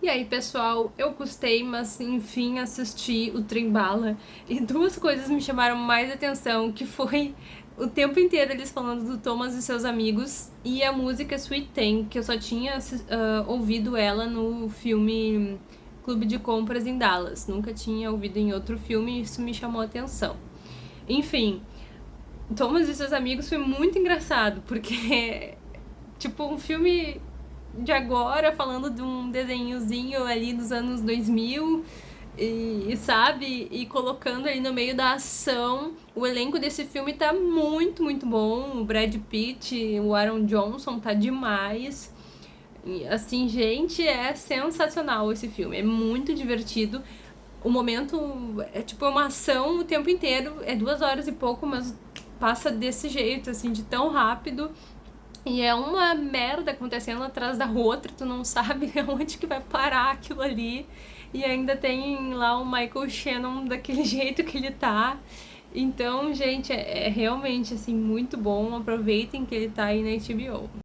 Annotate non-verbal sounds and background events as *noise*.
E aí, pessoal, eu gostei, mas enfim assisti o Trembala e duas coisas me chamaram mais atenção, que foi o tempo inteiro eles falando do Thomas e seus amigos e a música Sweet Thing, que eu só tinha uh, ouvido ela no filme Clube de Compras em Dallas, nunca tinha ouvido em outro filme e isso me chamou atenção. Enfim, Thomas e seus amigos foi muito engraçado, porque *laughs* tipo um filme de agora, falando de um desenhozinho ali dos anos 2000, e, sabe, e colocando ali no meio da ação. O elenco desse filme tá muito, muito bom. O Brad Pitt, o Aaron Johnson tá demais. E, assim, gente, é sensacional esse filme. É muito divertido. O momento é tipo uma ação o tempo inteiro. É duas horas e pouco, mas passa desse jeito, assim, de tão rápido. E é uma merda acontecendo atrás da outra, tu não sabe *laughs* onde que vai parar aquilo ali. E ainda tem lá o Michael Shannon daquele *laughs* jeito que ele tá. Então, gente, é, é realmente, assim, muito bom. Aproveitem que ele tá aí na HBO.